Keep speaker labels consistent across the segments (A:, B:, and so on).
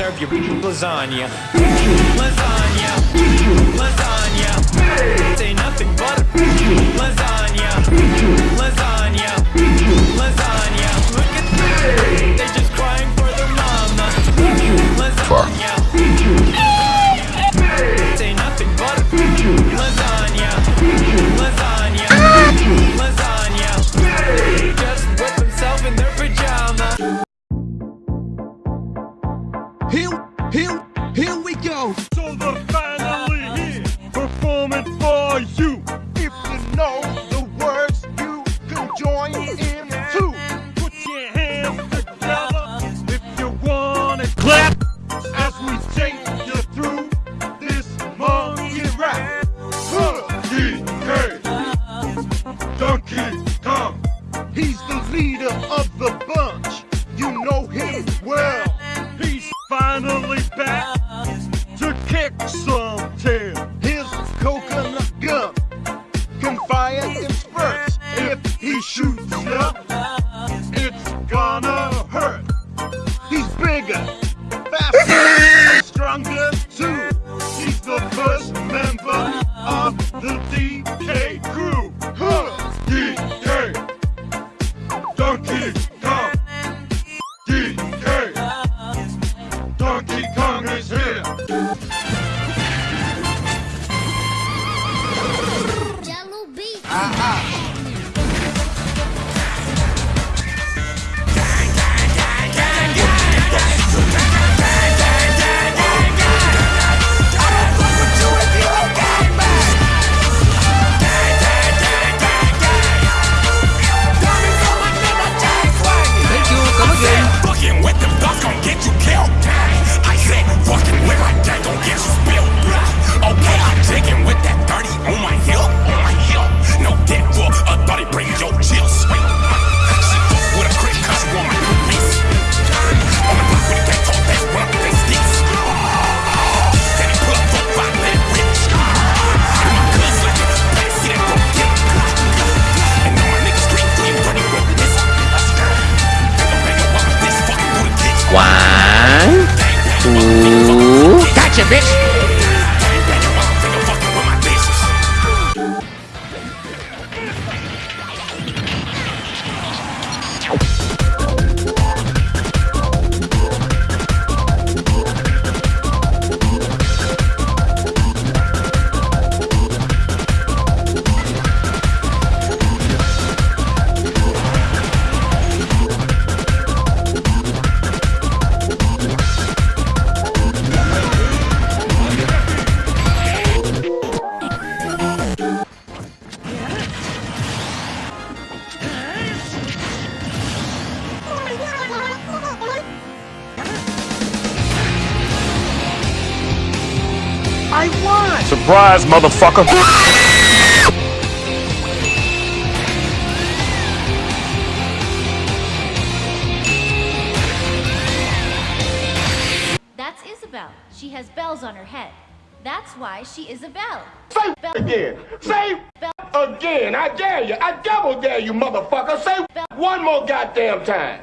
A: serve your lasagna. Lasagna. Lasagna. Say nothing but lasagna. Lasagna. Lasagna. Look at me. They're just crying for their mama. Lasagna.
B: shoot. at you,
C: bitch.
B: Surprise, motherfucker!
D: That's Isabel. She has bells on her head. That's why she is a bell.
E: Say
D: bell.
E: again. Say bell. again. I dare you. I double dare you, motherfucker. Say bell. one more goddamn time.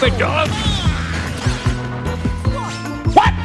F: stupid dog! What?